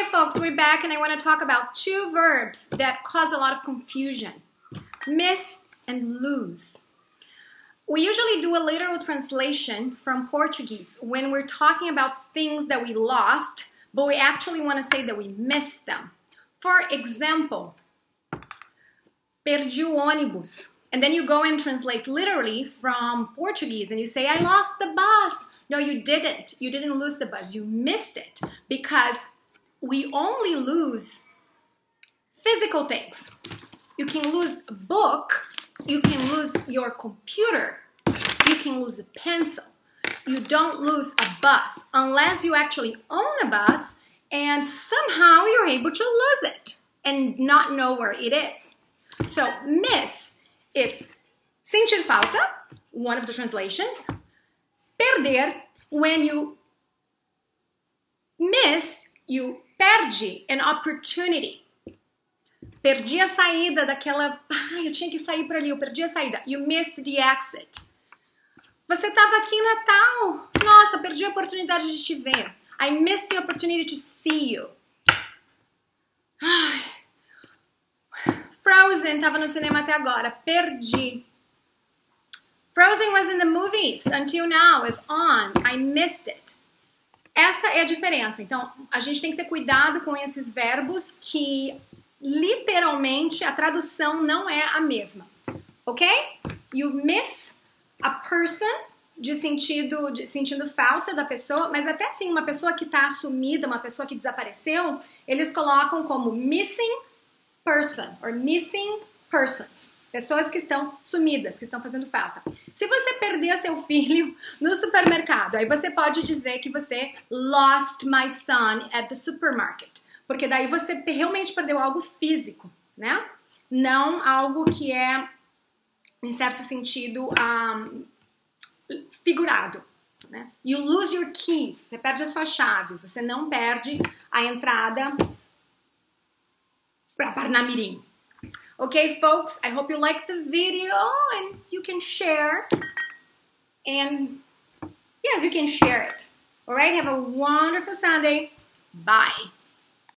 Hi, folks, we're back, and I want to talk about two verbs that cause a lot of confusion miss and lose. We usually do a literal translation from Portuguese when we're talking about things that we lost, but we actually want to say that we missed them. For example, perdi o ônibus. And then you go and translate literally from Portuguese and you say, I lost the bus. No, you didn't. You didn't lose the bus. You missed it because we only lose physical things. You can lose a book, you can lose your computer, you can lose a pencil. You don't lose a bus unless you actually own a bus and somehow you're able to lose it and not know where it is. So, miss is sentir falta, one of the translations. Perder, when you miss, you perde an opportunity. Perdi a saída daquela. Ai, eu tinha que sair para ali, eu perdi a saída. You missed the exit. Você estava aqui em Natal. Nossa, perdi a oportunidade de te ver. I missed the opportunity to see you. Ai. Frozen estava no cinema até agora. Perdi. Frozen was in the movies until now. It's on. I missed it. Essa é a diferença. Então, a gente tem que ter cuidado com esses verbos que literalmente a tradução não é a mesma. Ok? You miss a person de sentido de sentindo falta da pessoa, mas até assim uma pessoa que está assumida, uma pessoa que desapareceu, eles colocam como missing person or missing persons. Pessoas que estão sumidas, que estão fazendo falta. Se você perder seu filho no supermercado, aí você pode dizer que você lost my son at the supermarket. Porque daí você realmente perdeu algo físico, né? Não algo que é, em certo sentido, um, figurado. Né? You lose your keys. Você perde as suas chaves. Você não perde a entrada para Parnamirim. Okay, folks, I hope you liked the video and you can share. And yes, you can share it. All right, have a wonderful Sunday. Bye.